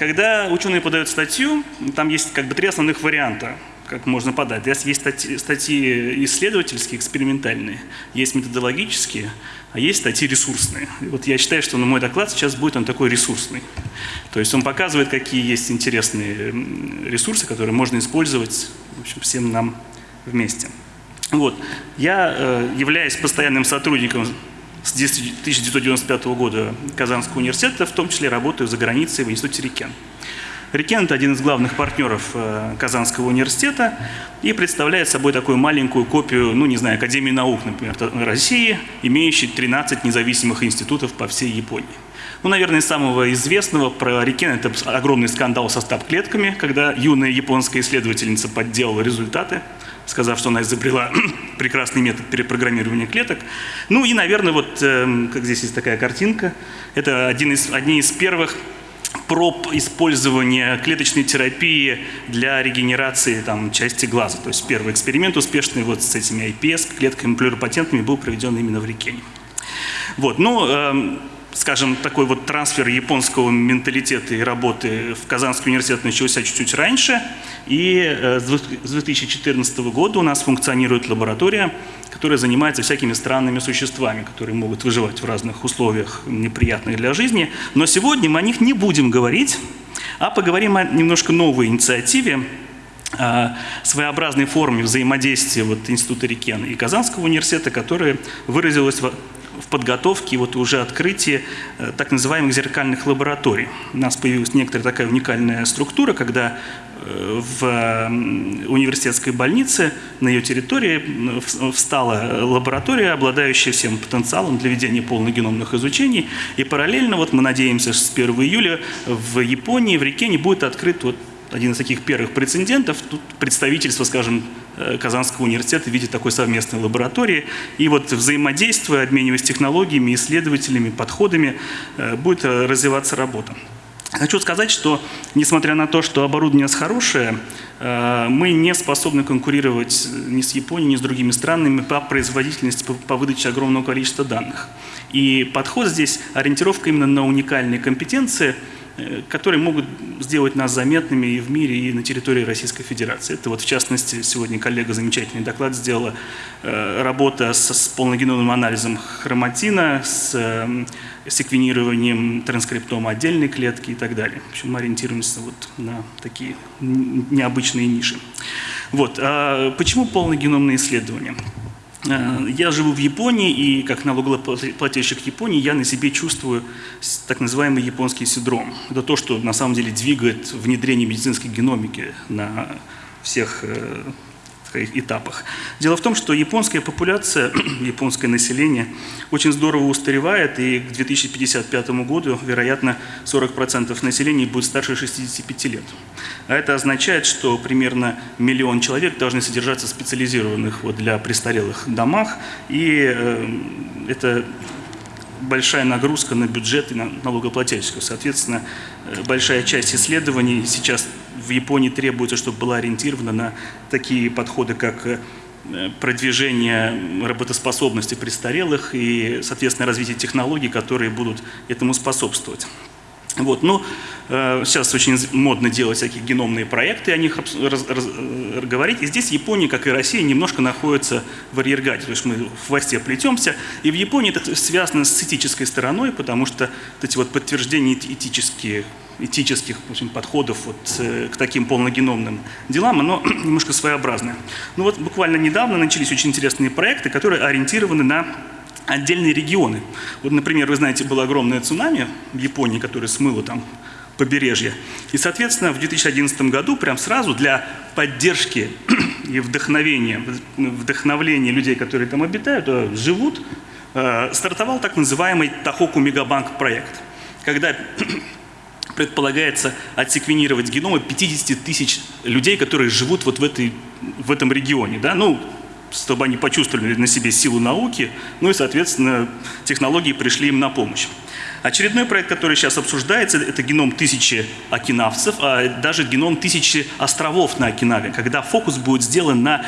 когда ученые подают статью, там есть как бы три основных варианта как можно подать. Есть статьи, статьи исследовательские, экспериментальные, есть методологические, а есть статьи ресурсные. И вот я считаю, что на мой доклад сейчас будет он такой ресурсный. То есть он показывает, какие есть интересные ресурсы, которые можно использовать в общем, всем нам вместе. Вот. Я э, являюсь постоянным сотрудником с 1995 года Казанского университета, в том числе работаю за границей в Институте Рикен. Рикен – это один из главных партнеров э, Казанского университета и представляет собой такую маленькую копию, ну не знаю, Академии наук, например, России, имеющей 13 независимых институтов по всей Японии. Ну, наверное, самого известного про Рикен – это огромный скандал со стаб-клетками, когда юная японская исследовательница подделала результаты, сказав, что она изобрела прекрасный метод перепрограммирования клеток. Ну и, наверное, вот, э, как здесь есть такая картинка, это один из, одни из первых проб использования клеточной терапии для регенерации там, части глаза. То есть первый эксперимент успешный вот с этими IPS, клетками плюропатентными, был проведен именно в Рикене. Вот, ну, э, скажем, такой вот трансфер японского менталитета и работы в Казанский университет начался чуть-чуть раньше. И э, с 2014 года у нас функционирует лаборатория, которая занимается всякими странными существами, которые могут выживать в разных условиях, неприятных для жизни. Но сегодня мы о них не будем говорить, а поговорим о немножко новой инициативе, своеобразной форме взаимодействия вот Института Рикен и Казанского университета, которая выразилась в в подготовке и вот уже открытии э, так называемых зеркальных лабораторий. У нас появилась некоторая такая уникальная структура, когда э, в университетской больнице на ее территории встала лаборатория, обладающая всем потенциалом для ведения полногеномных изучений. И параллельно, вот мы надеемся, что с 1 июля в Японии, в Рикене будет открыт вот один из таких первых прецедентов. Тут представительство, скажем, Казанского университета видит такой совместной лаборатории. И вот взаимодействуя, обмениваясь технологиями, исследователями, подходами, э, будет э, развиваться работа. Хочу сказать, что несмотря на то, что оборудование у хорошее, мы не способны конкурировать ни с Японией, ни с другими странами по производительности, по выдаче огромного количества данных. И подход здесь, ориентировка именно на уникальные компетенции – Э, которые могут сделать нас заметными и в мире, и на территории Российской Федерации. Это вот в частности сегодня коллега замечательный доклад сделала, э, работа с, с полногеномным анализом хроматина, с э, секвенированием транскриптома отдельной клетки и так далее. В общем, мы ориентируемся вот на такие необычные ниши. Вот. А почему полногеномные исследования? Э, я живу в Японии, и как налогоплательщик Японии я на себе чувствую так называемый японский синдром. Это то, что на самом деле двигает внедрение медицинской геномики на всех э, этапах. Дело в том, что японская популяция, японское население очень здорово устаревает, и к 2055 году, вероятно, 40% населения будет старше 65 лет. А это означает, что примерно миллион человек должны содержаться в специализированных вот, для престарелых домах, и э, это большая нагрузка на бюджет и на налогоплательщиков. Соответственно, э, большая часть исследований сейчас в Японии требуется, чтобы была ориентирована на такие подходы, как э, продвижение работоспособности престарелых и, соответственно, развитие технологий, которые будут этому способствовать. Вот, ну, э, сейчас очень модно делать всякие геномные проекты, о них раз, раз, э, говорить. И здесь Япония, как и Россия, немножко находится в арьергаде, то есть мы в хвосте плетемся. И в Японии это связано с этической стороной, потому что вот эти вот подтверждения этические, этических общем, подходов вот, э, к таким полногеномным делам, оно немножко своеобразное. Ну вот буквально недавно начались очень интересные проекты, которые ориентированы на отдельные регионы. Вот, например, вы знаете, было огромное цунами в Японии, которое смыло там побережье. И, соответственно, в 2011 году прям сразу для поддержки и вдохновения, вдохновления людей, которые там обитают, э, живут, э, стартовал так называемый Тахоку Мегабанк проект, когда предполагается отсеквенировать геномы 50 тысяч людей, которые живут вот в, этой, в этом регионе. Да? Ну, чтобы они почувствовали на себе силу науки, ну и, соответственно, технологии пришли им на помощь. Очередной проект, который сейчас обсуждается, это геном тысячи окинавцев, а даже геном тысячи островов на Окинаве, когда фокус будет сделан на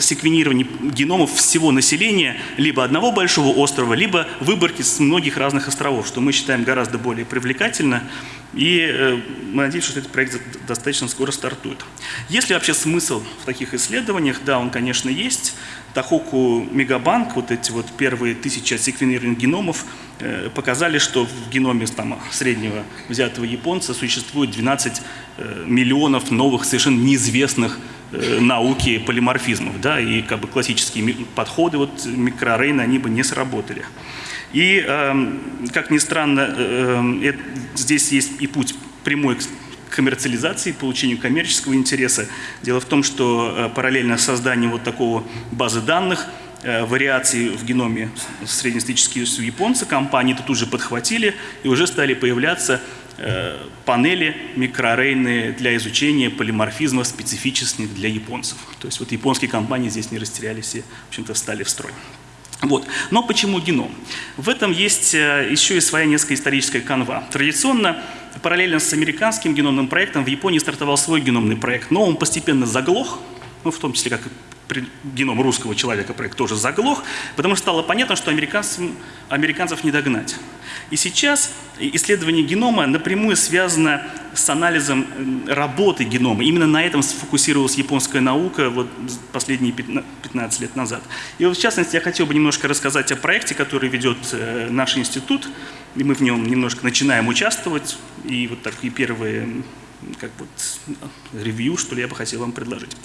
секвенирование геномов всего населения либо одного большого острова, либо выборки с многих разных островов, что мы считаем гораздо более привлекательно. И э, мы надеемся, что этот проект достаточно скоро стартует. Есть ли вообще смысл в таких исследованиях? Да, он, конечно, есть. Тахоку Мегабанк, вот эти вот первые тысячи секвенированных геномов, э, показали, что в геноме там, среднего взятого японца существует 12 э, миллионов новых, совершенно неизвестных науки полиморфизмов, да, и как бы классические подходы вот микрорейна, они бы не сработали. И, э, как ни странно, э, э, здесь есть и путь прямой к коммерциализации, получению коммерческого интереса. Дело в том, что э, параллельно созданию вот такого базы данных, э, вариаций в геноме среднестатистические японцы, компании это тут же подхватили и уже стали появляться Э, панели микрорейные для изучения полиморфизмов специфичных для японцев. То есть вот японские компании здесь не растерялись и, в общем-то, встали в строй. Вот. Но почему геном? В этом есть э, еще и своя несколько историческая канва. Традиционно, параллельно с американским геномным проектом, в Японии стартовал свой геномный проект, но он постепенно заглох, ну, в том числе как геном русского человека проект тоже заглох, потому что стало понятно, что американцев не догнать. И сейчас исследование генома напрямую связано с анализом работы генома. Именно на этом сфокусировалась японская наука вот последние 15 лет назад. И вот в частности я хотел бы немножко рассказать о проекте, который ведет э, наш институт. И мы в нем немножко начинаем участвовать. И вот такие первые как вот ревью, что ли, я бы хотел вам предложить.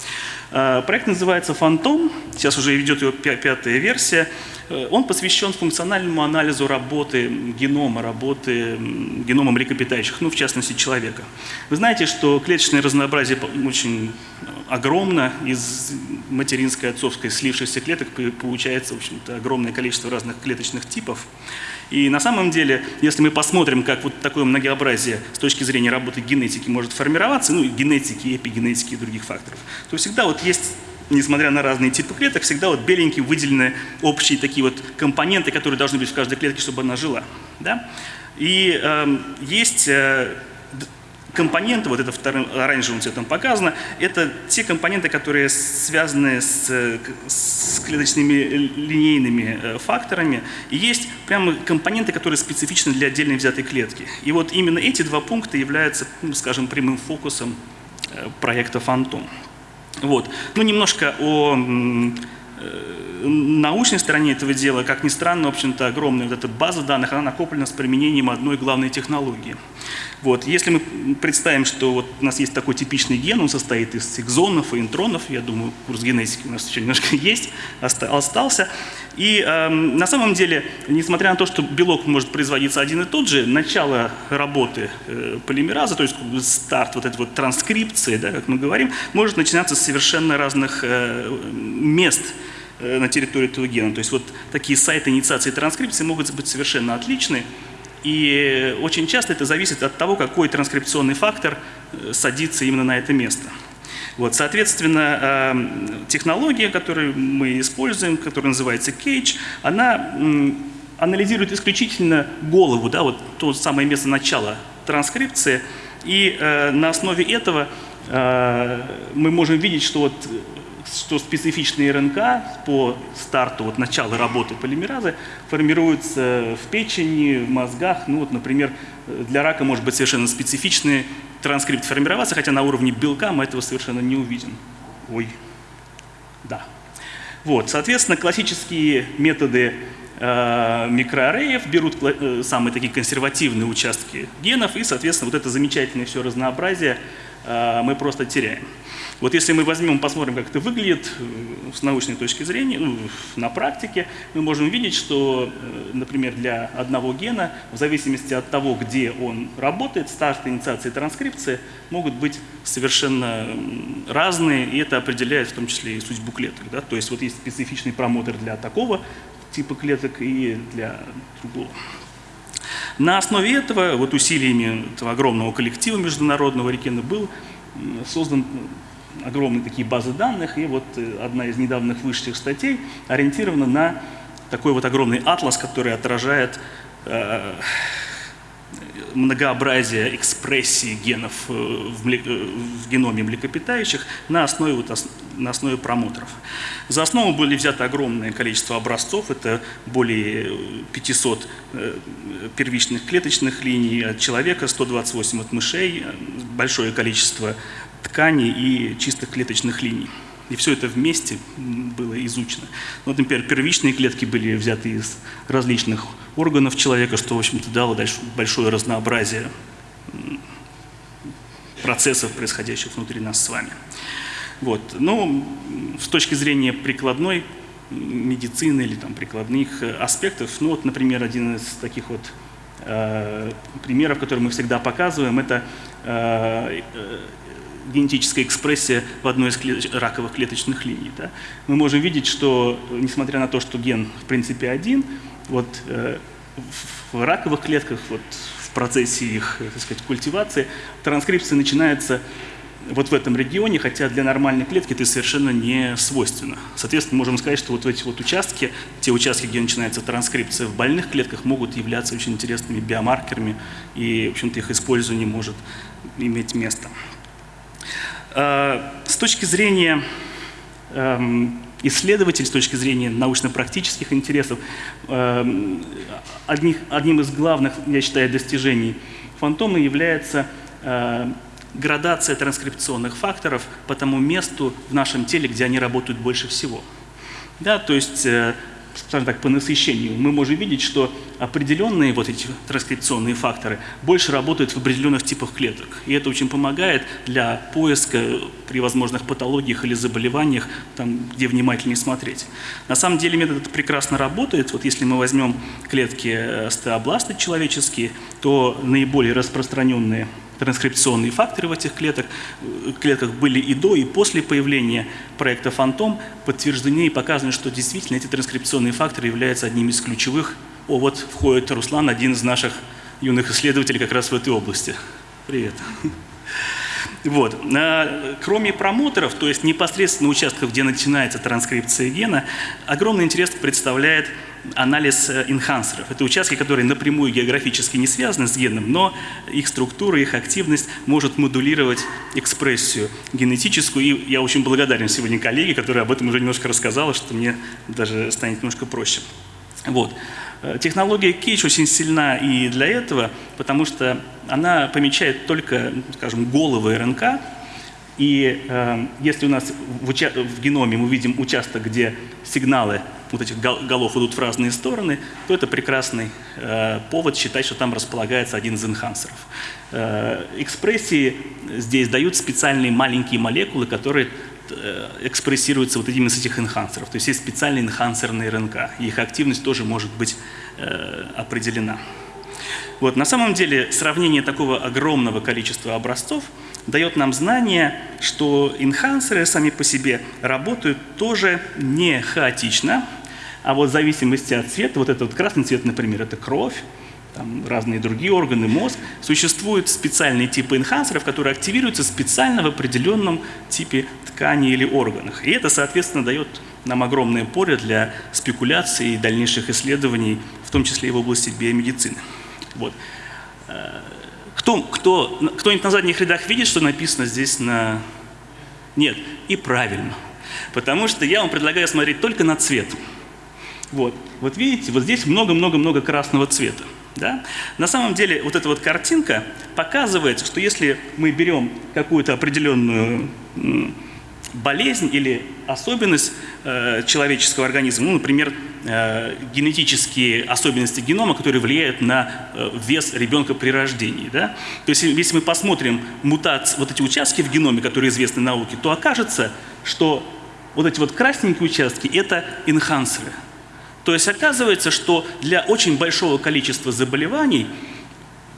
А, проект называется «Фантом», сейчас уже идет его пятая версия. Э, он посвящен функциональному анализу работы генома, работы генома млекопитающих, ну, в частности, человека. Вы знаете, что клеточное разнообразие очень огромно, из материнской, отцовской слившихся клеток получается, в общем-то, огромное количество разных клеточных типов. И на самом деле, если мы посмотрим, как вот такое многообразие с точки зрения работы генетики может формироваться, ну, генетики, эпигенетики и других факторов, то всегда вот есть несмотря на разные типы клеток, всегда вот беленькие выделены общие такие вот компоненты, которые должны быть в каждой клетке, чтобы она жила. Да? И э, есть э, компоненты, вот это вторым оранжевым цветом показано, это те компоненты, которые связаны с, с клеточными линейными э, факторами. И есть прямо компоненты, которые специфичны для отдельной взятой клетки. И вот именно эти два пункта являются, ну, скажем, прямым фокусом э, проекта «Фантом». Вот. Ну, немножко о э, научной стороне этого дела, как ни странно, в общем-то, огромная вот эта база данных, она накоплена с применением одной главной технологии – вот. Если мы представим, что вот у нас есть такой типичный ген, он состоит из экзонов и интронов, я думаю, курс генетики у нас еще немножко есть, остался. И э, на самом деле, несмотря на то, что белок может производиться один и тот же, начало работы э, полимераза, то есть старт вот этой вот транскрипции, да, как мы говорим, может начинаться с совершенно разных э, мест э, на территории этого гена. То есть вот такие сайты инициации транскрипции могут быть совершенно отличны. И очень часто это зависит от того, какой транскрипционный фактор э, садится именно на это место. Вот, соответственно, эм, технология, которую мы используем, которая называется Cage, она анализирует исключительно голову, да, вот то самое место начала транскрипции, и э, на основе этого э, мы можем видеть, что вот что специфичные РНК по старту, вот начала работы полимеразы формируются в печени, в мозгах. Ну вот, например, для рака может быть совершенно специфичный транскрипт формироваться, хотя на уровне белка мы этого совершенно не увидим. Ой, да. Вот, соответственно, классические методы э, микроарреев берут э, самые такие консервативные участки генов, и, соответственно, вот это замечательное все разнообразие э, мы просто теряем. Вот если мы возьмем, посмотрим, как это выглядит э, с научной точки зрения, ну, на практике, мы можем видеть, что, э, например, для одного гена, в зависимости от того, где он работает, старт инициации транскрипции могут быть совершенно разные, и это определяет в том числе и судьбу клеток. Да? То есть вот есть специфичный промотор для такого типа клеток и для другого. На основе этого, вот усилиями этого огромного коллектива международного Рикена был создан огромные такие базы данных, и вот э, одна из недавних вышедших статей ориентирована на такой вот огромный атлас, который отражает э, многообразия экспрессии генов э, в. Э, в геноме млекопитающих на основе, вот, на основе промоторов. За основу были взяты огромное количество образцов, это более 500 первичных клеточных линий от человека, 128 от мышей, большое количество тканей и чистых клеточных линий. И все это вместе было изучено. Ну, вот, например, первичные клетки были взяты из различных органов человека, что, в общем-то, дало дальше большое разнообразие процессов, происходящих внутри нас с вами. Вот. Но с точки зрения прикладной медицины или там, прикладных аспектов, ну вот, например, один из таких вот э, примеров, который мы всегда показываем, это э, генетическая экспрессия в одной из клеточ раковых клеточных линий. Да? Мы можем видеть, что несмотря на то, что ген в принципе один, вот э, в раковых клетках, вот в процессе их так сказать, культивации, транскрипция начинается вот в этом регионе, хотя для нормальной клетки это совершенно не свойственно. Соответственно, можем сказать, что вот эти вот участки, те участки, где начинается транскрипция в больных клетках, могут являться очень интересными биомаркерами, и, в общем-то, их использование может иметь место. Э, с точки зрения эм, исследователей, с точки зрения научно-практических интересов, эм, одним из главных, я считаю, достижений фантома является э, градация транскрипционных факторов по тому месту в нашем теле, где они работают больше всего. Да, то есть э, скажем так, по насыщению, мы можем видеть, что определенные вот эти транскрипционные факторы больше работают в определенных типах клеток. И это очень помогает для поиска при возможных патологиях или заболеваниях, там, где внимательнее смотреть. На самом деле метод прекрасно работает. Вот если мы возьмем клетки стеобласты человеческие, то наиболее распространенные транскрипционные факторы в этих клетках, клетках были и до, и после появления проекта «Фантом», подтверждены и показаны, что действительно эти транскрипционные факторы являются одним из ключевых. О, вот входит Руслан, один из наших юных исследователей как раз в этой области. Привет. Вот. Кроме промоторов, то есть непосредственно участков, где начинается транскрипция гена, огромный интерес представляет анализ э, энхансеров. Это участки, которые напрямую географически не связаны с геном, но их структура, их активность может модулировать экспрессию генетическую. И я очень благодарен сегодня коллеге, которая об этом уже немножко рассказала, что мне даже станет немножко проще. Вот. Э, технология Кейдж очень сильна и для этого, потому что она помечает только, скажем, головы РНК, и э, если у нас в, в геноме мы видим участок, где сигналы вот этих голов идут в разные стороны, то это прекрасный э, повод считать, что там располагается один из энхансеров. Э, экспрессии здесь дают специальные маленькие молекулы, которые э, экспрессируются вот одним из этих энхансеров. То есть есть специальные энхансерные РНК, и их активность тоже может быть э, определена. Вот, на самом деле сравнение такого огромного количества образцов дает нам знание, что энхансеры сами по себе работают тоже не хаотично, а вот в зависимости от цвета, вот этот вот красный цвет, например, это кровь, там разные другие органы, мозг, существуют специальные типы энхансеров, которые активируются специально в определенном типе ткани или органах. И это, соответственно, дает нам огромное поле для спекуляций и дальнейших исследований, в том числе и в области биомедицины. Вот. Э, кто, кто, кто-нибудь на задних рядах видит, что написано здесь на... Нет, и правильно. Потому что я вам предлагаю смотреть только на цвет. Вот, вот видите, вот здесь много-много-много красного цвета. Да? На самом деле вот эта вот картинка показывает, что если мы берем какую-то определенную болезнь или особенность э, человеческого организма, ну, например, э, генетические особенности генома, которые влияют на э, вес ребенка при рождении. Да? То есть если мы посмотрим мутации, вот эти участки в геноме, которые известны науке, то окажется, что вот эти вот красненькие участки – это энхансеры – то есть оказывается, что для очень большого количества заболеваний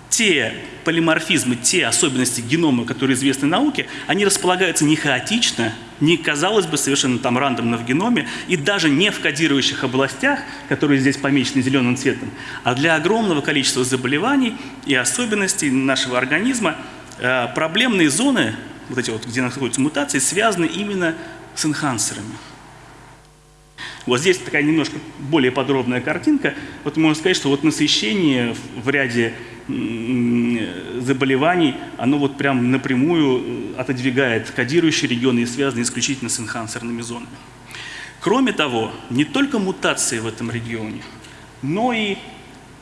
те полиморфизмы, те особенности генома, которые известны науке, они располагаются не хаотично, не, казалось бы, совершенно там рандомно в геноме, и даже не в кодирующих областях, которые здесь помечены зеленым цветом, а для огромного количества заболеваний и особенностей нашего организма э, проблемные зоны, вот эти вот, где находятся мутации, связаны именно с энхансерами. Вот здесь такая немножко более подробная картинка. Вот можно сказать, что вот насыщение в ряде заболеваний, оно вот прям напрямую отодвигает кодирующие регионы и связаны исключительно с энхансерными зонами. Кроме того, не только мутации в этом регионе, но и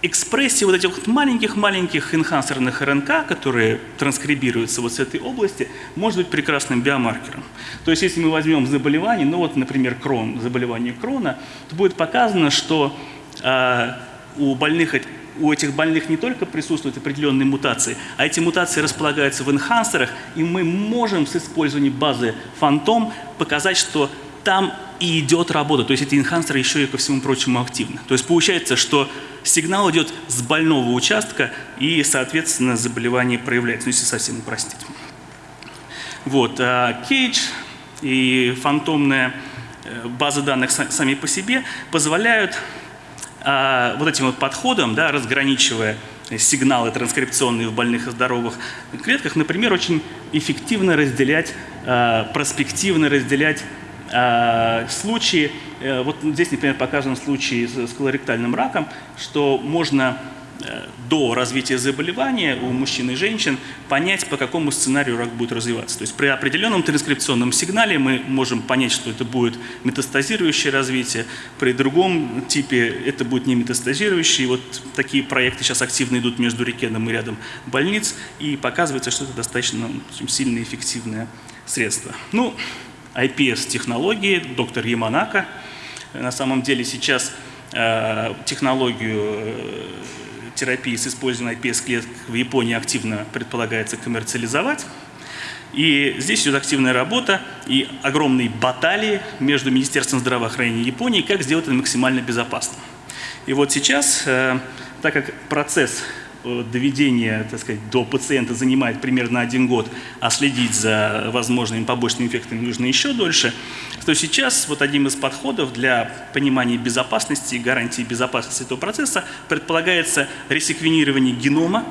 экспрессии вот этих вот маленьких-маленьких энхансерных РНК, которые транскрибируются вот с этой области, может быть прекрасным биомаркером. То есть если мы возьмем заболевание, ну вот, например, крон, заболевание крона, то будет показано, что э, у больных у этих больных не только присутствуют определенные мутации, а эти мутации располагаются в энхансерах, и мы можем с использованием базы Фантом показать, что там и идет работа. То есть эти энхансеры еще и ко всему прочему активны. То есть получается, что сигнал идет с больного участка и, соответственно, заболевание проявляется, ну, если совсем упростить. Вот, а Кейдж и фантомная э, база данных сами по себе позволяют а, вот этим вот подходом, да, разграничивая сигналы транскрипционные в больных и здоровых клетках, например, очень эффективно разделять, а, проспективно разделять случаи, э, вот здесь, например, показан случай с колоректальным раком, что можно э, до развития заболевания у мужчин и женщин понять, по какому сценарию рак будет развиваться. То есть при определенном транскрипционном сигнале мы можем понять, что это будет метастазирующее развитие, при другом типе это будет не метастазирующее. И вот такие проекты сейчас активно идут между Рикеном и рядом больниц, и показывается, что это достаточно очень сильное эффективное средство. Ну, IPS-технологии, доктор Яманака. На самом деле сейчас э, технологию э, терапии с использованием IPS-клеток в Японии активно предполагается коммерциализовать. И здесь идет активная работа и огромные баталии между Министерством здравоохранения Японии, как сделать это максимально безопасным. И вот сейчас, э, так как процесс доведение так сказать, до пациента занимает примерно один год, а следить за возможными побочными эффектами нужно еще дольше, то сейчас вот одним из подходов для понимания безопасности гарантии безопасности этого процесса предполагается ресеквенирование генома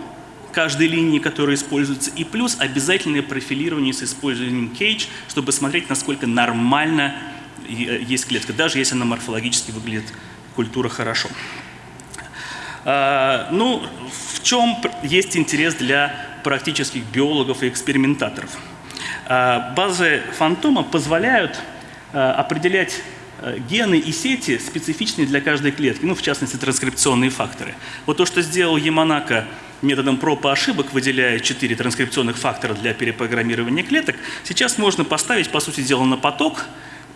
каждой линии, которая используется, и плюс обязательное профилирование с использованием CAGE, чтобы смотреть, насколько нормально э, есть клетка, даже если она морфологически выглядит культура хорошо. А, ну, в чем есть интерес для практических биологов и экспериментаторов? А, базы фантома позволяют а, определять гены и сети, специфичные для каждой клетки, ну, в частности, транскрипционные факторы. Вот то, что сделал Яманака методом проб и ошибок, выделяя четыре транскрипционных фактора для перепрограммирования клеток, сейчас можно поставить, по сути дела, на поток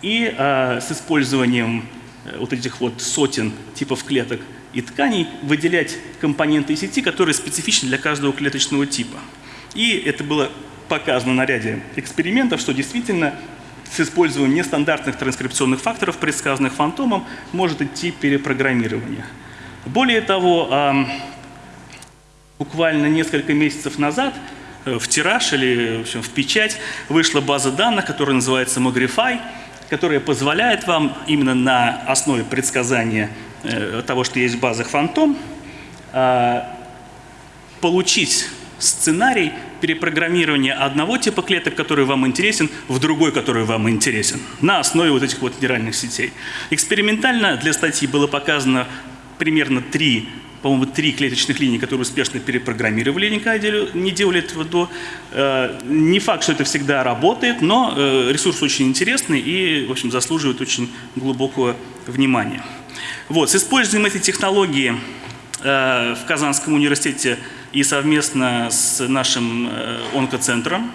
и с использованием э, вот этих вот сотен типов клеток и тканей выделять компоненты сети, которые специфичны для каждого клеточного типа. И это было показано на ряде экспериментов, что действительно с использованием нестандартных транскрипционных факторов, предсказанных фантомом, может идти перепрограммирование. Более того, буквально несколько месяцев назад э, в тираж или в, общем, в печать вышла база данных, которая называется Mogrify, которая позволяет вам именно на основе предсказания Э, того, что есть в базах фантом, а, получить сценарий перепрограммирования одного типа клеток, который вам интересен, в другой, который вам интересен, на основе вот этих вот нейральных сетей. Экспериментально для статьи было показано примерно три по-моему, три клеточных линии, которые успешно перепрограммировали, никогда не делали этого до. Э, не факт, что это всегда работает, но э, ресурс очень интересный и, в общем, заслуживает очень глубокого внимания. Вот, с использованием этой технологии э, в Казанском университете и совместно с нашим онкоцентром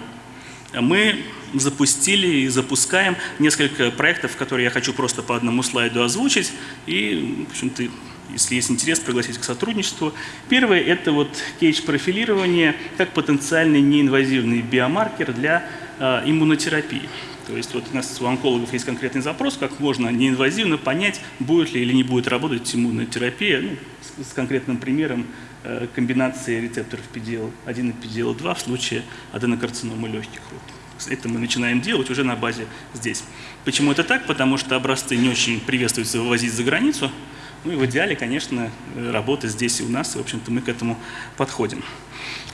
мы запустили и запускаем несколько проектов, которые я хочу просто по одному слайду озвучить. И, в общем-то, если есть интерес, пригласить к сотрудничеству. Первое – это вот кейдж-профилирование как потенциальный неинвазивный биомаркер для э, иммунотерапии. То есть вот у нас у онкологов есть конкретный запрос, как можно неинвазивно понять, будет ли или не будет работать иммунотерапия, ну, с, с конкретным примером э, комбинации рецепторов PDL-1 и PDL-2 в случае аденокарциномы легких. Вот. Это мы начинаем делать уже на базе здесь. Почему это так? Потому что образцы не очень приветствуется вывозить за границу. Ну и в идеале, конечно, работа здесь и у нас, и, в общем-то, мы к этому подходим.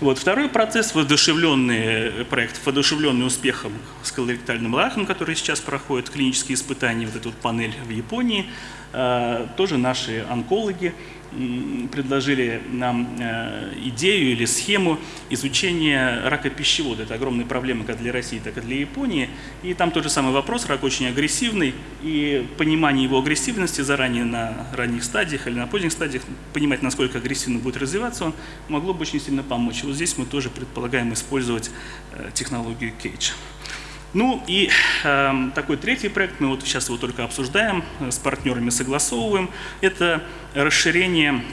Вот. Второй процесс, воодушевленный э, проект, воодушевленный успехом с колоректальным раком, который сейчас проходит клинические испытания, вот эту вот панель в Японии, э, тоже наши онкологи предложили нам э, идею или схему изучения рака пищевода. Это огромная проблема как для России, так и для Японии. И там тот же самый вопрос, рак очень агрессивный, и понимание его агрессивности заранее на ранних стадиях или на поздних стадиях, понимать, насколько агрессивно будет развиваться он, могло бы очень сильно помочь. Вот здесь мы тоже предполагаем использовать э, технологию Кейдж. Ну и э, такой третий проект, мы вот сейчас его только обсуждаем, э, с партнерами согласовываем, это расширение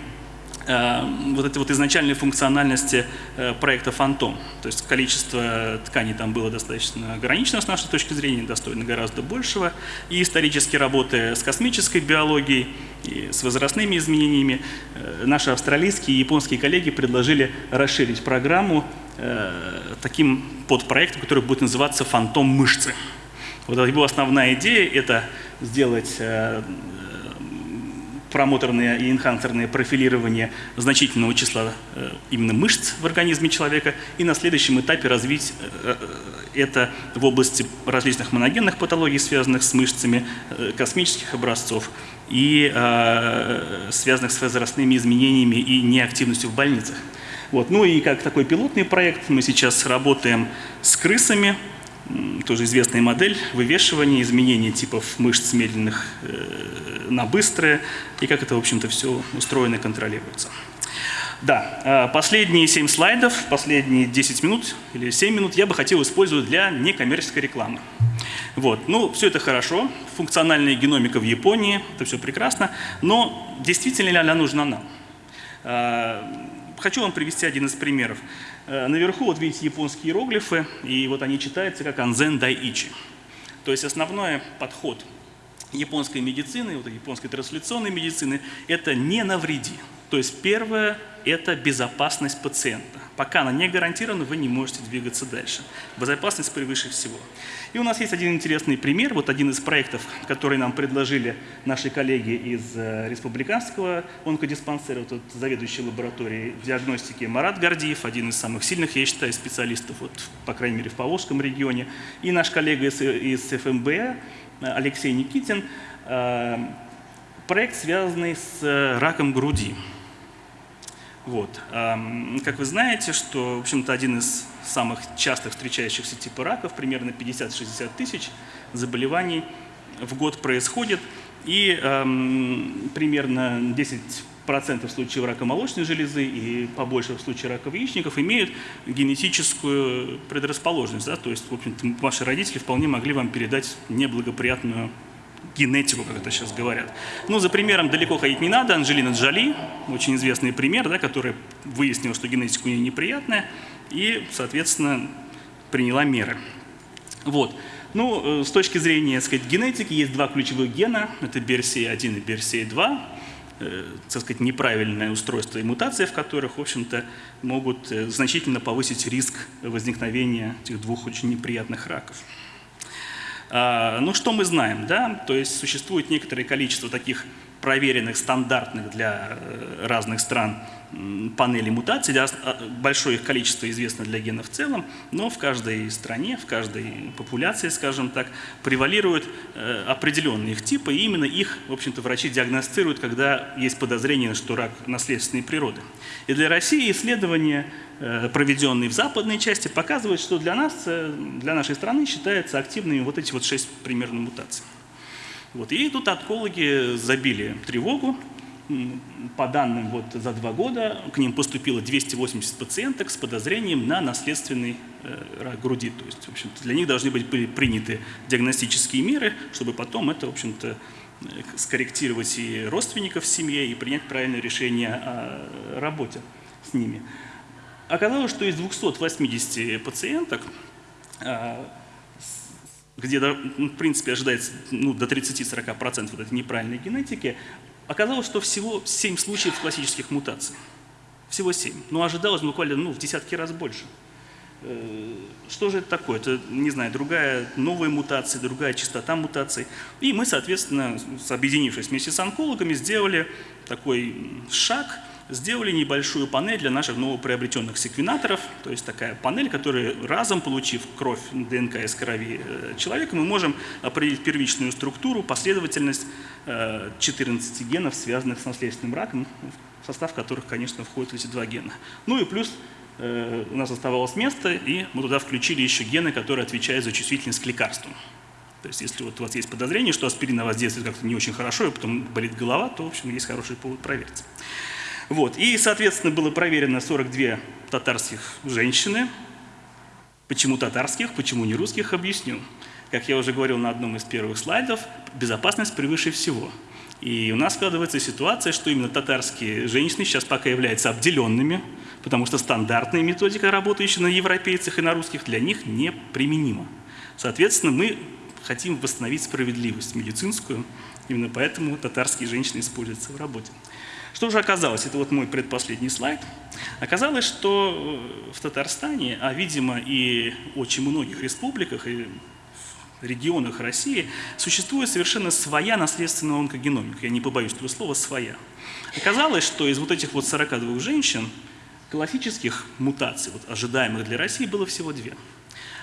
э, вот этой вот изначальной функциональности э, проекта «Фантом». То есть количество тканей там было достаточно ограничено с нашей точки зрения, достойно гораздо большего. И исторически работая с космической биологией, и с возрастными изменениями, э, наши австралийские и японские коллеги предложили расширить программу таким подпроектом, который будет называться «Фантом мышцы». Вот его основная идея – это сделать э, промоторное и энхансерное профилирование значительного числа э, именно мышц в организме человека и на следующем этапе развить это в области различных моногенных патологий, связанных с мышцами, космических образцов и связанных с возрастными изменениями и неактивностью в больницах. Вот. Ну и как такой пилотный проект мы сейчас работаем с крысами, тоже известная модель вывешивания, изменения типов мышц медленных э, на быстрые, и как это, в общем-то, все устроено и контролируется. Да, а последние 7 слайдов, последние 10 минут или 7 минут я бы хотел использовать для некоммерческой рекламы. Вот. Ну, все это хорошо, функциональная геномика в Японии, это все прекрасно, но действительно ли она нужна нам? Хочу вам привести один из примеров. Э, наверху вот видите японские иероглифы, и вот они читаются как «анзен дайичи». То есть основной подход японской медицины, вот японской трансляционной медицины, это не навреди. То есть первое – это безопасность пациента. Пока она не гарантирована, вы не можете двигаться дальше. Безопасность превыше всего. И у нас есть один интересный пример, вот один из проектов, который нам предложили наши коллеги из э, республиканского онкодиспансера, вот заведующий лабораторией диагностики Марат Гордиев, один из самых сильных, я считаю, специалистов, вот, по крайней мере, в Поволжском регионе, и наш коллега из, из ФМБ э, Алексей Никитин, э, проект, связанный с раком груди. Вот. Как вы знаете, что, в общем-то, один из самых частых встречающихся типа раков, примерно 50-60 тысяч заболеваний в год происходит, и эм, примерно 10% случаев рака молочной железы и побольше в случае рака яичников имеют генетическую предрасположенность. Да? То есть, в общем-то, ваши родители вполне могли вам передать неблагоприятную генетику, как это сейчас говорят. Ну, за примером далеко ходить не надо. Анджелина Джоли, очень известный пример, да, которая выяснила, что генетика у нее неприятная, и, соответственно, приняла меры. Вот. Ну, э, с точки зрения, сказать, генетики, есть два ключевых гена, это BRCA1 и BRCA2, э, сказать, неправильное устройство и мутации в которых, в общем-то, могут э, значительно повысить риск возникновения этих двух очень неприятных раков. А, ну, что мы знаем, да? То есть существует некоторое количество таких проверенных, стандартных для э, разных стран панелей мутаций. А, большое их количество известно для генов в целом, но в каждой стране, в каждой популяции, скажем так, превалируют э, определенные их типы, и именно их, в общем-то, врачи диагностируют, когда есть подозрение, что рак наследственной природы. И для России исследования, э, проведенные в западной части, показывают, что для нас, для нашей страны считаются активными вот эти вот шесть примерно мутаций. Вот. И тут онкологи забили тревогу. По данным вот за два года к ним поступило 280 пациенток с подозрением на наследственный э, рак груди. То есть, в общем-то, для них должны быть приняты диагностические меры, чтобы потом это, в общем-то, э, скорректировать и родственников в семье, и принять правильное решение о работе с ними. Оказалось, что из 280 пациенток э, где, ну, в принципе, ожидается ну, до 30-40% вот этой неправильной генетики, оказалось, что всего 7 случаев классических мутаций. Всего 7. Но ожидалось буквально ну, в десятки раз больше. Э, что же это такое? Это, не знаю, другая новая мутация, другая частота мутаций. И мы, соответственно, объединившись вместе с онкологами, сделали такой шаг сделали небольшую панель для наших новоприобретенных секвенаторов, то есть такая панель, которая разом, получив кровь ДНК из крови э, человека, мы можем определить первичную структуру, последовательность 14 э, генов, связанных с наследственным раком, в состав которых, конечно, входят эти два гена. Ну и плюс э, у нас оставалось место, и мы туда включили еще гены, которые отвечают за чувствительность к лекарствам. То есть если вот у вас есть подозрение, что аспирин на вас действует как-то не очень хорошо, и потом болит голова, то, в общем, есть хороший повод проверить. Вот. И, соответственно, было проверено 42 татарских женщины. Почему татарских, почему не русских, объясню. Как я уже говорил на одном из первых слайдов, безопасность превыше всего. И у нас складывается ситуация, что именно татарские женщины сейчас пока являются обделенными, потому что стандартная методика, работающая на европейцах и на русских, для них неприменима. Соответственно, мы хотим восстановить справедливость медицинскую, именно поэтому татарские женщины используются в работе. Что же оказалось? Это вот мой предпоследний слайд. Оказалось, что э, в Татарстане, а видимо и очень многих республиках и регионах России существует совершенно своя наследственная онкогеномика. Я не побоюсь этого слова «своя». Оказалось, что из вот этих вот 42 женщин классических мутаций, вот ожидаемых для России, было всего две.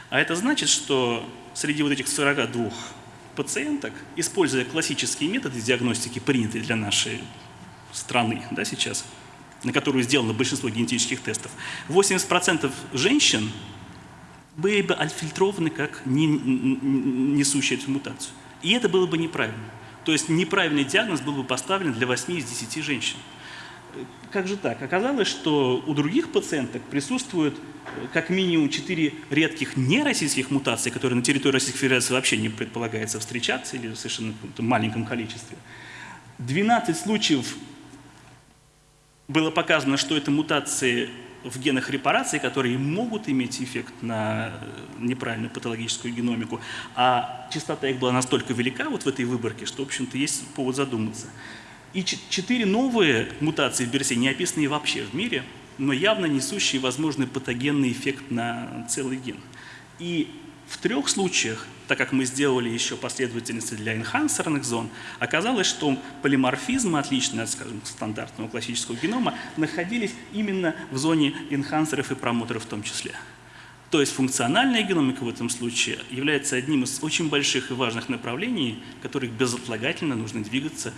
А это значит, что среди вот этих 42 пациенток, используя классические методы диагностики, принятые для нашей страны да, сейчас, на которую сделано большинство генетических тестов, 80% женщин были бы отфильтрованы как не, несущие эту мутацию. И это было бы неправильно. То есть неправильный диагноз был бы поставлен для 8 из 10 женщин. Как же так? Оказалось, что у других пациенток присутствует э, как минимум 4 редких нероссийских мутаций, которые на территории Российской Федерации вообще не предполагается встречаться или в совершенно маленьком количестве. 12 случаев было показано, что это мутации в генах репарации, которые могут иметь эффект на э, неправильную патологическую геномику, а частота их была настолько велика вот в этой выборке, что, в общем-то, есть повод задуматься. И четыре новые мутации в берсе не описаны вообще в мире, но явно несущие возможный патогенный эффект на целый ген. И в трех случаях, так как мы сделали еще последовательности для энхансерных зон, оказалось, что полиморфизмы, отличные от, скажем, стандартного классического генома, находились именно в зоне энхансеров и промоторов в том числе. То есть функциональная геномика в этом случае является одним из очень больших и важных направлений, которых безотлагательно нужно двигаться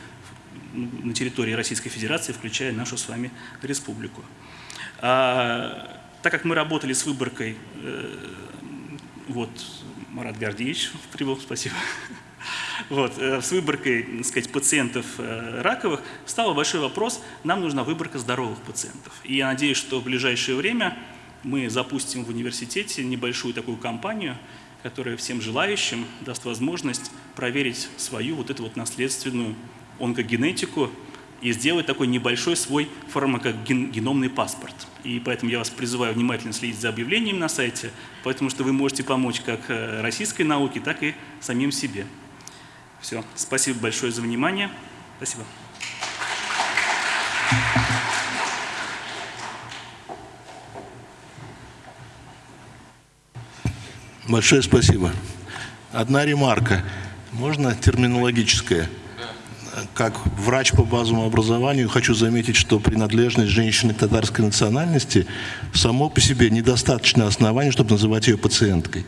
на территории Российской Федерации, включая нашу с вами республику. А, так как мы работали с выборкой э, вот, Марат Гордеевич прибыл, спасибо. Вот, э, с выборкой так сказать, пациентов э, раковых стал большой вопрос, нам нужна выборка здоровых пациентов. И я надеюсь, что в ближайшее время мы запустим в университете небольшую такую кампанию, которая всем желающим даст возможность проверить свою вот эту вот наследственную онкогенетику и сделать такой небольшой свой фармакогеномный паспорт. И поэтому я вас призываю внимательно следить за объявлениями на сайте, потому что вы можете помочь как э, российской науке, так и самим себе. Все. Спасибо большое за внимание. Спасибо. Большое спасибо. Одна ремарка. Можно терминологическая? Как врач по базовому образованию хочу заметить, что принадлежность женщины татарской национальности само по себе недостаточное основание, чтобы называть ее пациенткой.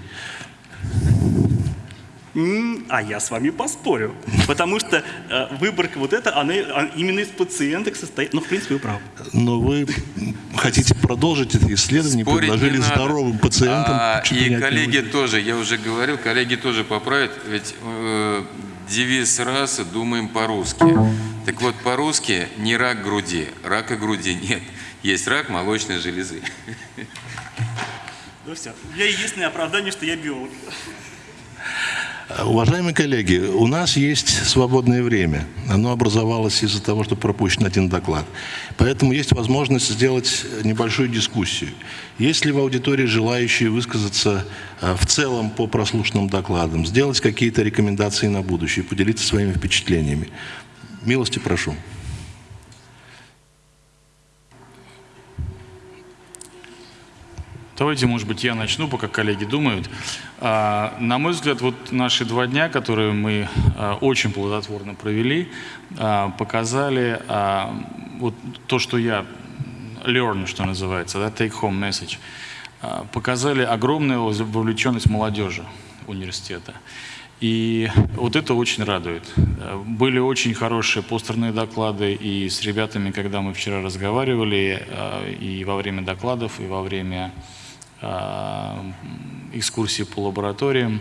А я с вами поспорю. Потому что э, выборка вот эта, она, она именно из пациенток состоит. Ну, в принципе, вы правы. Но вы хотите продолжить это исследование, Спорить предложили здоровым пациентам. А, и коллеги тоже, я уже говорил, коллеги тоже поправят. Ведь э, девиз расы «Думаем по-русски». Так вот, по-русски не рак груди, рака груди нет. Есть рак молочной железы. Ну все. У меня единственное оправдание, что я биолог. Уважаемые коллеги, у нас есть свободное время. Оно образовалось из-за того, что пропущен один доклад. Поэтому есть возможность сделать небольшую дискуссию. Есть ли в аудитории желающие высказаться э, в целом по прослушанным докладам, сделать какие-то рекомендации на будущее, поделиться своими впечатлениями? Милости прошу. Давайте, может быть, я начну, пока коллеги думают. А, на мой взгляд, вот наши два дня, которые мы а, очень плодотворно провели, а, показали вот то, что я learn, что называется, да, take home message, показали огромную вовлеченность молодежи университета. И вот это очень радует. Были очень хорошие постерные доклады, и с ребятами, когда мы вчера разговаривали, и во время докладов, и во время экскурсии по лабораториям,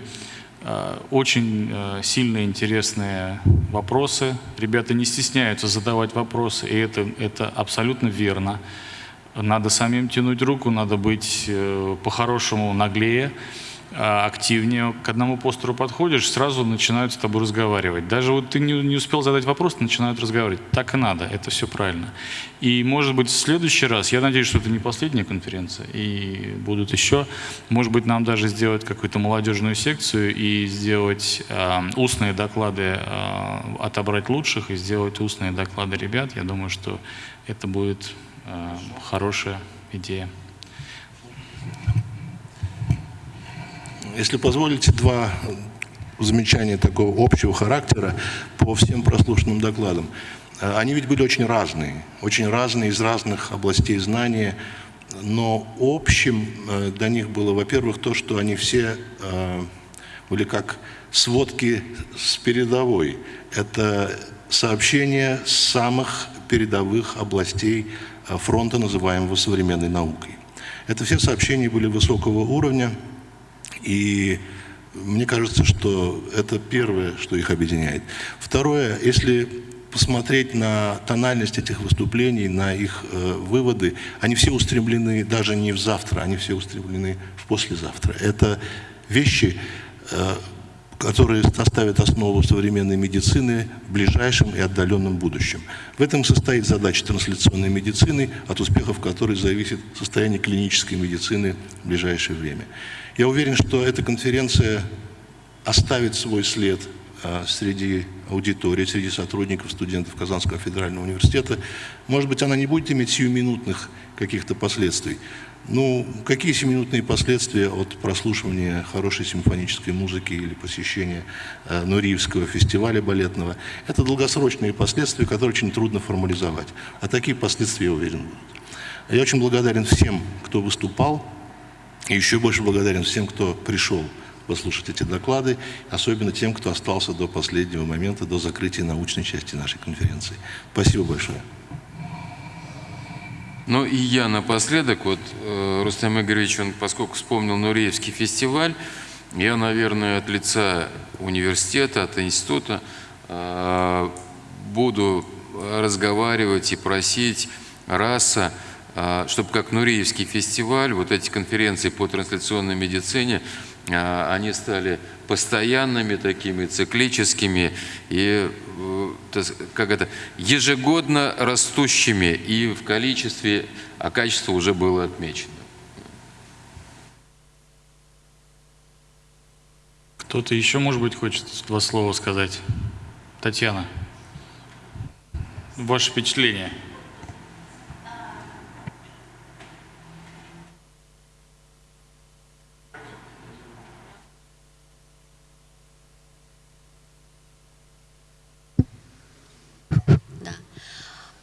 очень сильные, интересные вопросы. Ребята не стесняются задавать вопросы, и это, это абсолютно верно. Надо самим тянуть руку, надо быть э, по-хорошему наглее, активнее. К одному постеру подходишь, сразу начинают с тобой разговаривать. Даже вот ты не, не успел задать вопрос, начинают разговаривать. Так и надо, это все правильно. И может быть в следующий раз, я надеюсь, что это не последняя конференция, и будут еще, может быть нам даже сделать какую-то молодежную секцию и сделать э, устные доклады, э, отобрать лучших и сделать устные доклады ребят. Я думаю, что это будет Э, хорошая идея. Если позволите, два замечания такого общего характера по всем прослушанным докладам. Э, они ведь были очень разные, очень разные из разных областей знания, но общим э, для них было, во-первых, то, что они все были как сводки с передовой. Это сообщения самых передовых областей Э, фронта, называемого современной наукой. Это все сообщения были высокого уровня, и мне кажется, что это первое, что их объединяет. Второе, если посмотреть на тональность этих выступлений, на их э, выводы, они все устремлены даже не в завтра, они все устремлены в послезавтра. Это вещи, э, которые составят основу современной медицины в ближайшем и отдаленном будущем. В этом состоит задача трансляционной медицины, от успехов которой зависит состояние клинической медицины в ближайшее время. Я уверен, что эта конференция оставит свой след а, среди аудитории, среди сотрудников, студентов Казанского федерального университета. Может быть, она не будет иметь сиюминутных каких-то последствий, ну, какие семинутные последствия от прослушивания хорошей симфонической музыки или посещения э, Нуриевского фестиваля балетного? Это долгосрочные последствия, которые очень трудно формализовать. А такие последствия, я уверен, будут. Я очень благодарен всем, кто выступал, и еще больше благодарен всем, кто пришел послушать эти доклады, особенно тем, кто остался до последнего момента, до закрытия научной части нашей конференции. Спасибо большое. Ну и я напоследок, вот э, Рустам Игоревич, он, поскольку вспомнил Нуреевский фестиваль, я, наверное, от лица университета, от института э, буду разговаривать и просить РАСа, чтобы как Нуреевский фестиваль, вот эти конференции по трансляционной медицине, они стали постоянными такими, циклическими и э, как это, ежегодно растущими и в количестве, а качество уже было отмечено. Кто-то еще, может быть, хочет два слова сказать? Татьяна, ваше впечатление?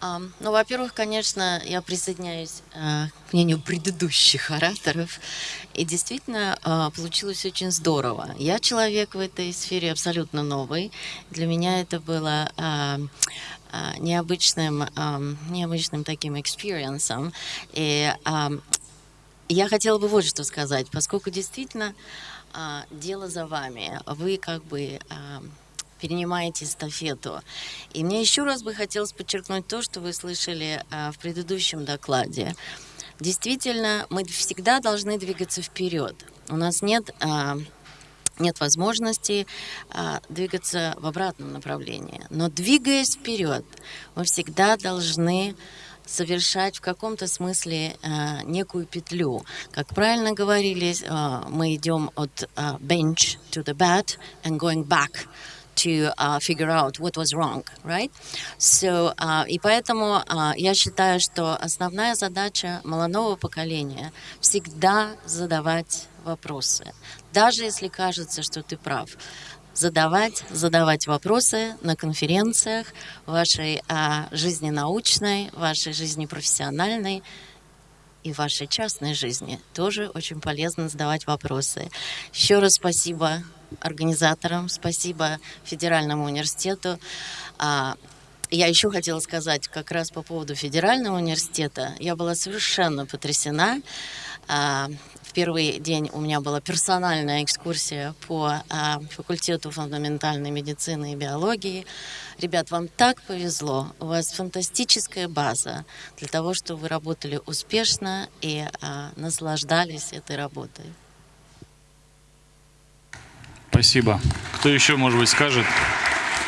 Ну, во-первых, конечно, я присоединяюсь э, к мнению предыдущих ораторов. И действительно, э, получилось очень здорово. Я человек в этой сфере абсолютно новый. Для меня это было э, необычным, необычным таким experience'ом. И я хотела бы вот что сказать, поскольку действительно дело за вами. Вы как бы перенимаете эстафету. И мне еще раз бы хотелось подчеркнуть то, что вы слышали а, в предыдущем докладе. Действительно, мы всегда должны двигаться вперед. У нас нет а, нет возможности а, двигаться в обратном направлении. Но двигаясь вперед, мы всегда должны совершать в каком-то смысле а, некую петлю. Как правильно говорили, а, мы идем от а, bench to the bat and going back to uh, figure out what was wrong, right? So, uh, и поэтому uh, я считаю, что основная задача молодого поколения всегда задавать вопросы, даже если кажется, что ты прав. задавать, задавать вопросы на конференциях вашей а, жизни научной, вашей жизни профессиональной и вашей частной жизни. Тоже очень полезно задавать вопросы. Еще раз спасибо организаторам, спасибо Федеральному университету. А, я еще хотела сказать как раз по поводу Федерального университета. Я была совершенно потрясена. А, первый день у меня была персональная экскурсия по а, факультету фундаментальной медицины и биологии. Ребят, вам так повезло. У вас фантастическая база для того, чтобы вы работали успешно и наслаждались этой работой. Спасибо. Кто еще, может быть, скажет?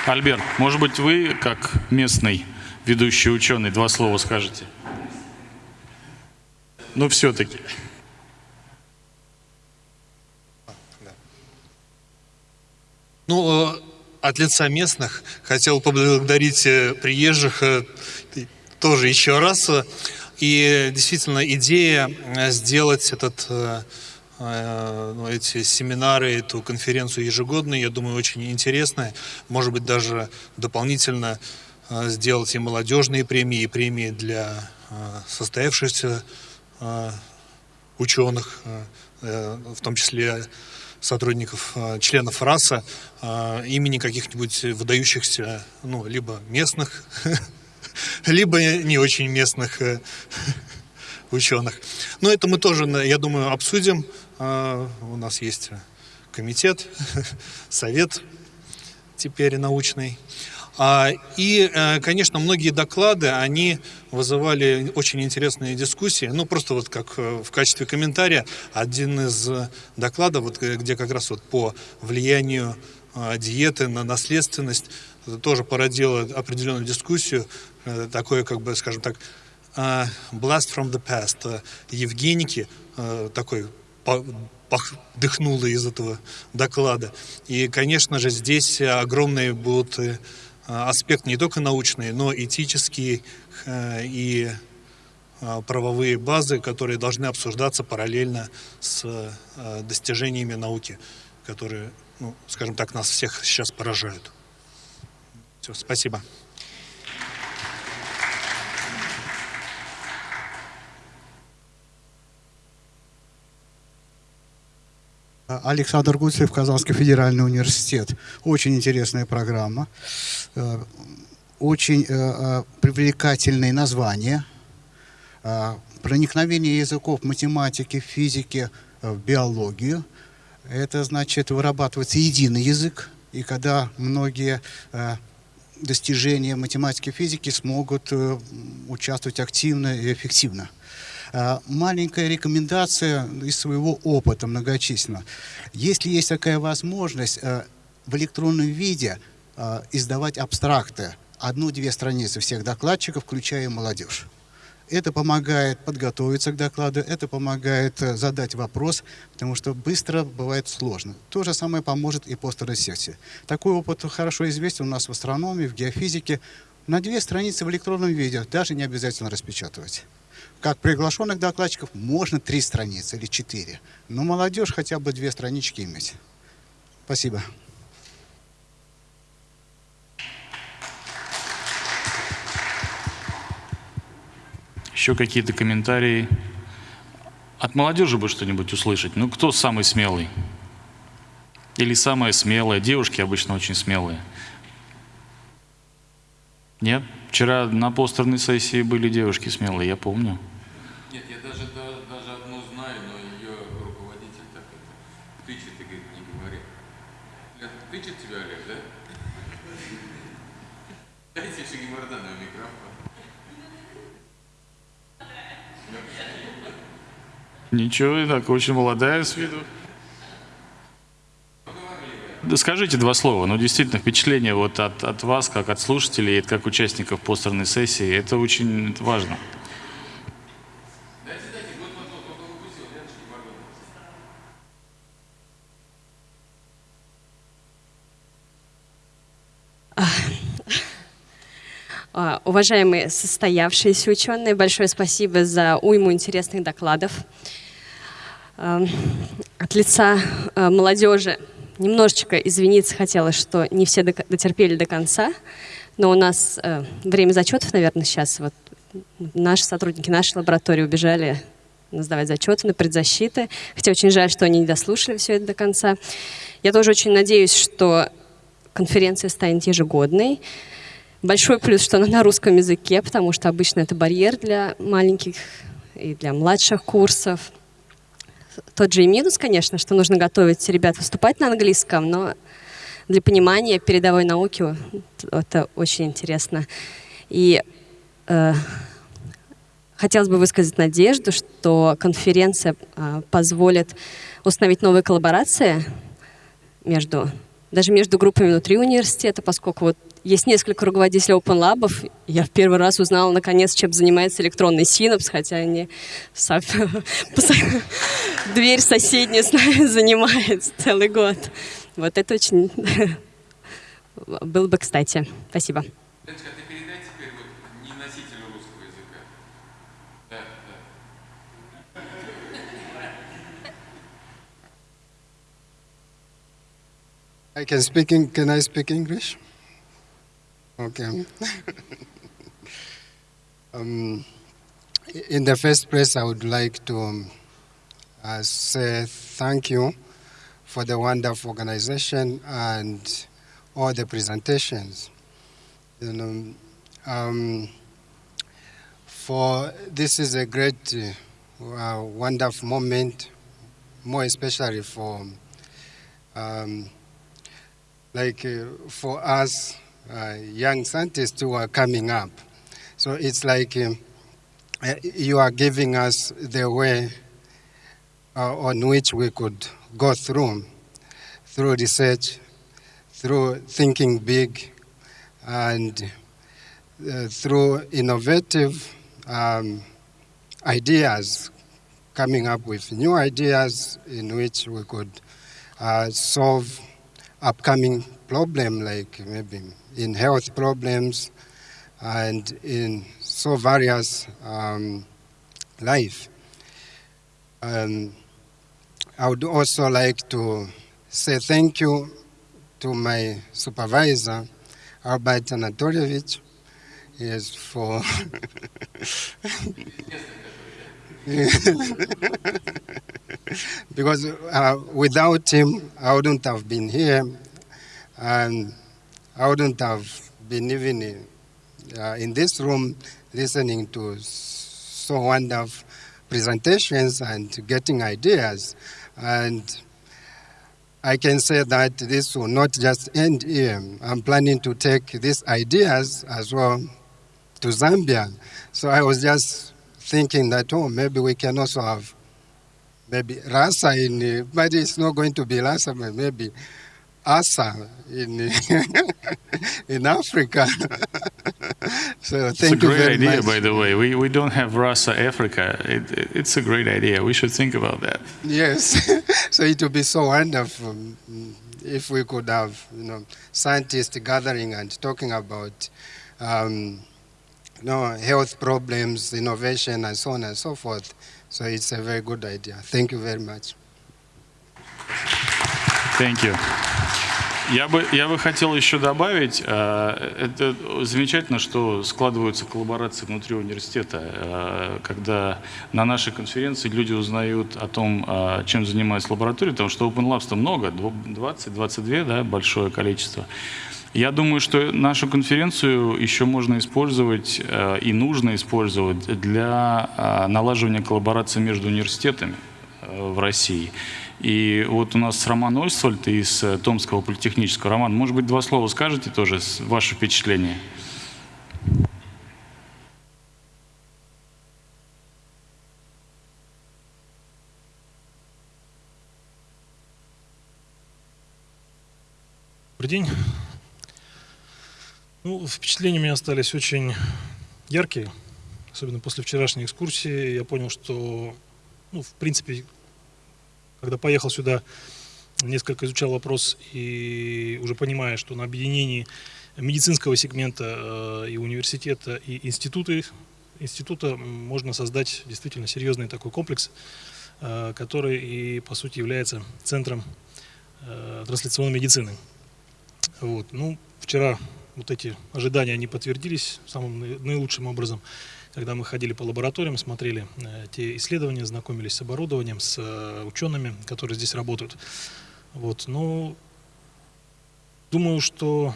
Альберт, может быть, вы, как местный ведущий ученый, два слова скажете? Ну, все-таки. Ну, э, от лица местных хотел поблагодарить э, приезжих э, тоже еще раз. И действительно идея сделать этот ну, эти семинары, эту конференцию ежегодную, я думаю, очень интересная. Может быть, даже дополнительно сделать и молодежные премии, и премии для состоявшихся ученых, в том числе сотрудников, членов РАСа, имени каких-нибудь выдающихся, ну, либо местных, либо не очень местных ученых. Но это мы тоже, я думаю, обсудим. У нас есть комитет, совет теперь научный. А, и, э, конечно, многие доклады, они вызывали очень интересные дискуссии. Ну, просто вот как э, в качестве комментария, один из докладов, вот, э, где как раз вот по влиянию диеты на наследственность, тоже породило определенную дискуссию, такое, как бы, скажем так, blast from the past, Евгеники, такой дыхнуло из этого доклада. И, конечно же, здесь огромные будут аспект не только научный, но этический э, и э, правовые базы, которые должны обсуждаться параллельно с достижениями науки, которые, ну, скажем так, нас всех сейчас поражают. Все, спасибо. Александр Гуцев, Казанский федеральный университет. Очень интересная программа, э, очень э, э, привлекательные названия, проникновение языков математики, физики в биологию. Это значит вырабатывается единый язык, и когда многие достижения математики и физики смогут участвовать активно и эффективно. А, маленькая рекомендация из своего опыта многочисленно. Если есть такая возможность а, в электронном виде а, издавать абстракты, одну-две страницы всех докладчиков, включая молодежь. Это помогает подготовиться к докладу, это помогает э, задать вопрос, потому что быстро бывает сложно. То же самое поможет и по второй секции. Такой опыт хорошо известен у нас в астрономии, в геофизике. На две страницы в электронном виде даже не обязательно распечатывать. Как приглашенных докладчиков можно три страницы или четыре. Но молодежь хотя бы две странички иметь. Спасибо. Еще какие-то комментарии? От молодежи бы что-нибудь услышать. Ну, кто самый смелый? Или самая смелая? Девушки обычно очень смелые. Нет? Вчера на постерной сессии были девушки смелые, я помню. Ничего, так очень молодая с виду. Да скажите два слова. Ну, действительно, впечатление вот от, от вас, как от слушателей, как участников постерной сессии, это очень важно. А, уважаемые состоявшиеся ученые, большое спасибо за уйму интересных докладов. От лица молодежи немножечко извиниться хотела, что не все дотерпели до конца, но у нас время зачетов, наверное, сейчас. Вот наши сотрудники нашей лаборатории убежали сдавать зачеты на предзащиты. Хотя очень жаль, что они не дослушали все это до конца. Я тоже очень надеюсь, что конференция станет ежегодной. Большой плюс, что она на русском языке, потому что обычно это барьер для маленьких и для младших курсов. Тот же и минус, конечно, что нужно готовить ребят выступать на английском, но для понимания передовой науки это очень интересно. И э, хотелось бы высказать надежду, что конференция э, позволит установить новые коллаборации между даже между группами внутри университета, поскольку вот есть несколько руководителей Open Lab. Я в первый раз узнала, наконец, чем занимается электронный синапс, хотя они дверь соседняя с нами занимает целый год. Вот это очень было бы кстати. Спасибо. I can speak in, can I speak English? Okay. um, in the first place, I would like to um, uh, say thank you for the wonderful organization and all the presentations. You know, um, for this is a great, uh, wonderful moment, more especially for um, like uh, for us uh, young scientists who are coming up. So it's like um, uh, you are giving us the way on which we could go through, through research, through thinking big, and uh, through innovative um, ideas, coming up with new ideas in which we could uh, solve upcoming problem like maybe in health problems and in so various um, life. Um, I would also like to say thank you to my supervisor, Albert Anatolievich, yes, for because uh, without him, I wouldn't have been here, and I wouldn't have been even in, uh, in this room listening to so wonderful presentations and getting ideas. And I can say that this will not just end here. I'm planning to take these ideas as well to Zambia. So I was just thinking that, oh, maybe we can also have maybe Rasa in, but it's not going to be Rasa, but maybe Asa in in Africa. so thank you. it's a great idea, much. by the way. We, we don't have Rasa Africa. It, it- it's a great idea. We should think about that. Yes, so it would be so wonderful mm, if we could have, you know, scientists gathering and talking about, um, you know, health problems, innovation, and so on and so forth. So it's a very good idea. Thank you very much. Thank you. Я бы, я бы хотел еще добавить, э, это замечательно, что складываются коллаборации внутри университета, э, когда на нашей конференции люди узнают о том, э, чем занимается лаборатория, потому что Open Labs то много, 20-22, да, большое количество. Я думаю, что нашу конференцию еще можно использовать э, и нужно использовать для э, налаживания коллаборации между университетами э, в России. И вот у нас Роман Ольсвальд из Томского политехнического. Роман, может быть, два слова скажете тоже, ваше впечатление? Добрый день. Ну, впечатления у меня остались очень яркие, особенно после вчерашней экскурсии. Я понял, что, ну, в принципе, когда поехал сюда, несколько изучал вопрос и уже понимая, что на объединении медицинского сегмента э, и университета, и институты, института можно создать действительно серьезный такой комплекс, э, который и, по сути, является центром э, трансляционной медицины. Вот. Ну, вчера вот эти ожидания, они подтвердились самым наилучшим образом. Когда мы ходили по лабораториям, смотрели э, те исследования, знакомились с оборудованием, с э, учеными, которые здесь работают. Вот. Ну, думаю, что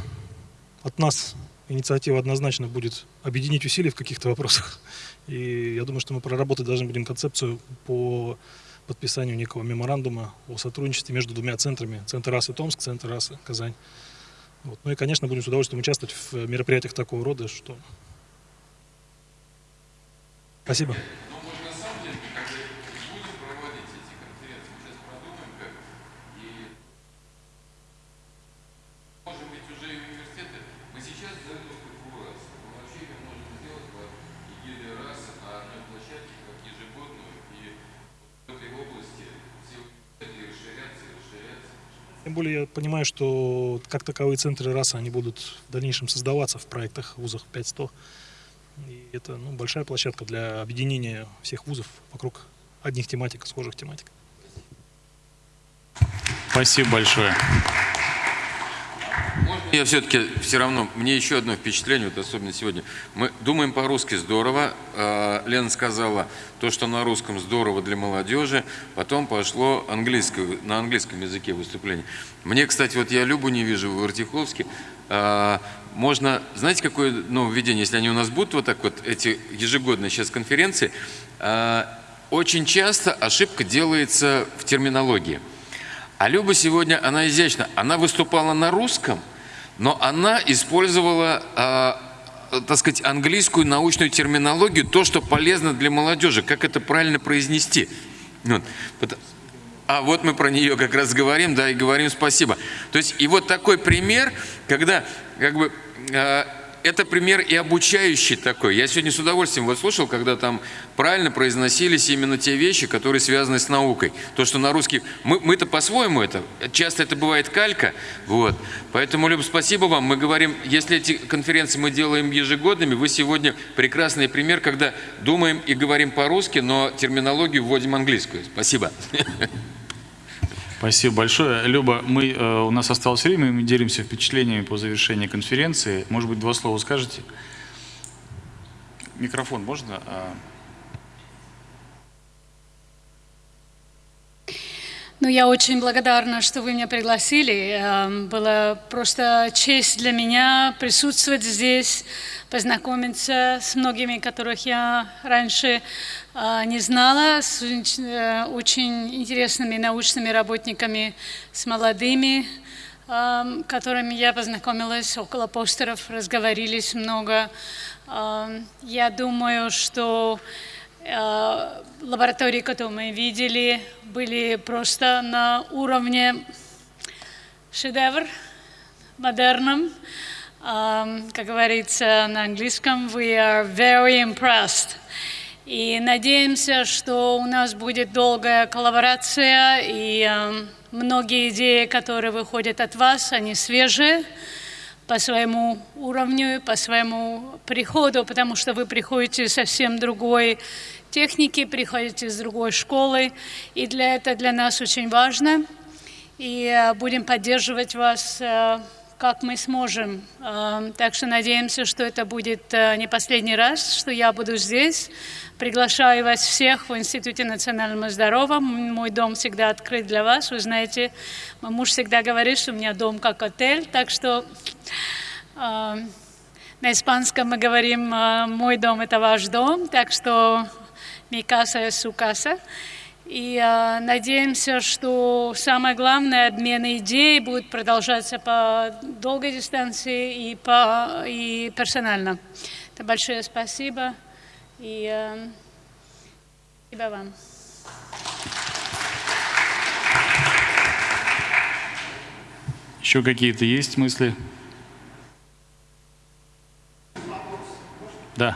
от нас инициатива однозначно будет объединить усилия в каких-то вопросах. И я думаю, что мы проработать должны будем концепцию по подписанию некого меморандума о сотрудничестве между двумя центрами. Центр расы Томск, Центр расы Казань. Вот. Ну и, конечно, будем с удовольствием участвовать в мероприятиях такого рода, что Спасибо. Более я понимаю, что как таковые центры расы, они будут в дальнейшем создаваться в проектах вузах 500. И это ну, большая площадка для объединения всех вузов вокруг одних тематик, схожих тематик. Спасибо большое. Я все-таки все равно, мне еще одно впечатление, вот особенно сегодня. Мы думаем по-русски здорово. А, Лена сказала, то, что на русском здорово для молодежи. Потом пошло английское, на английском языке выступление. Мне, кстати, вот я Любу не вижу в Артиховске. А, можно, знаете, какое нововведение, если они у нас будут вот так вот, эти ежегодные сейчас конференции, а, очень часто ошибка делается в терминологии. А Люба сегодня, она изящна, она выступала на русском, но она использовала, э, так сказать, английскую научную терминологию, то, что полезно для молодежи, как это правильно произнести. Вот. А вот мы про нее как раз говорим, да, и говорим спасибо. То есть, и вот такой пример, когда как бы э, это пример и обучающий такой. Я сегодня с удовольствием вот слушал, когда там правильно произносились именно те вещи, которые связаны с наукой. То, что на русский... Мы, мы-то по-своему это... Часто это бывает калька. Вот. Поэтому, Люб, спасибо вам. Мы говорим, если эти конференции мы делаем ежегодными, вы сегодня прекрасный пример, когда думаем и говорим по-русски, но терминологию вводим английскую. Спасибо. Спасибо большое. Люба, мы, э, у нас осталось время, мы делимся впечатлениями по завершении конференции. Может быть, два слова скажете? Микрофон можно? А, Ну, я очень благодарна, что вы меня пригласили. Эм, было просто честь для меня присутствовать здесь, познакомиться с многими, которых я раньше э, не знала, с э, очень интересными научными работниками, с молодыми, которыми я познакомилась около постеров, разговорились много. Я думаю, что Э, лаборатории, которые мы видели, были просто на уровне шедевр, модерном. Um, как говорится на английском, we are very impressed. И надеемся, что у нас будет долгая коллаборация, и um, многие идеи, которые выходят от вас, они свежие по своему уровню, по своему приходу, потому что вы приходите совсем другой техники, приходите из другой школы, и для этого для нас очень важно. И э, будем поддерживать вас, э, как мы сможем. Э, так что надеемся, что это будет не последний раз, что я буду здесь. Приглашаю вас всех в Институте национального здоровья. Мой дом всегда открыт для вас. Вы знаете, мой муж всегда говорит, что у меня дом как отель, так что на испанском мы говорим «мой дом – это ваш дом», так что mi casa es su casa. И э, надеемся, что самое главное, обмен идей будет продолжаться по долгой дистанции и, по, и персонально. Это большое спасибо. И э, спасибо вам. Еще какие-то есть мысли? Да.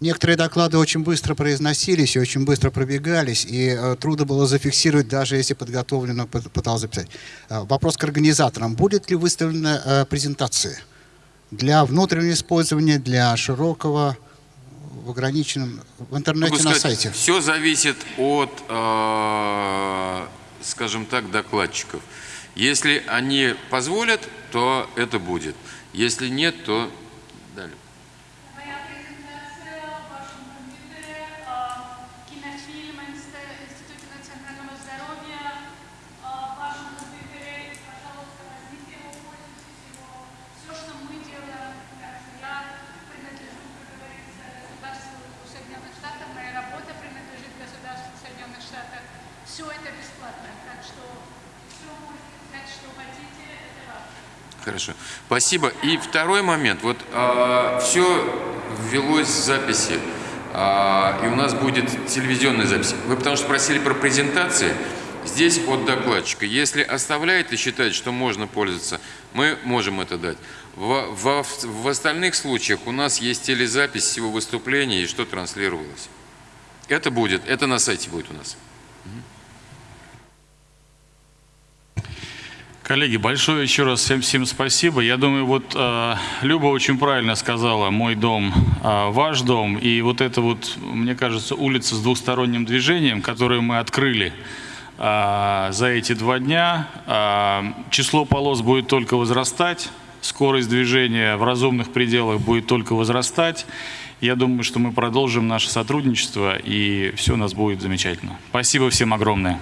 Некоторые доклады очень быстро произносились и очень быстро пробегались, и э, трудно было зафиксировать, даже если подготовленно пытался записать. Э, вопрос к организаторам. Будет ли выставлена э, презентация для внутреннего использования, для широкого в ограниченном, в интернете на сайте. Все зависит от, э, скажем так, докладчиков. Если они позволят, то это будет. Если нет, то далее. Хорошо. Спасибо. И второй момент. Вот все ввелось в записи, а, и у нас будет телевизионная запись. Вы потому что просили про презентации. Здесь от докладчика. Если оставляет и считает, что можно пользоваться, мы можем это дать. В, во- в остальных случаях у нас есть телезапись всего выступления и что транслировалось. Это будет, это на сайте будет у нас. Коллеги, большое еще раз всем, всем спасибо. Я думаю, вот э, Люба очень правильно сказала, мой дом, э, ваш дом. И вот это вот, мне кажется, улица с двухсторонним движением, которую мы открыли э, за эти два дня. Э, число полос будет только возрастать, скорость движения в разумных пределах будет только возрастать. Я думаю, что мы продолжим наше сотрудничество, и все у нас будет замечательно. Спасибо всем огромное.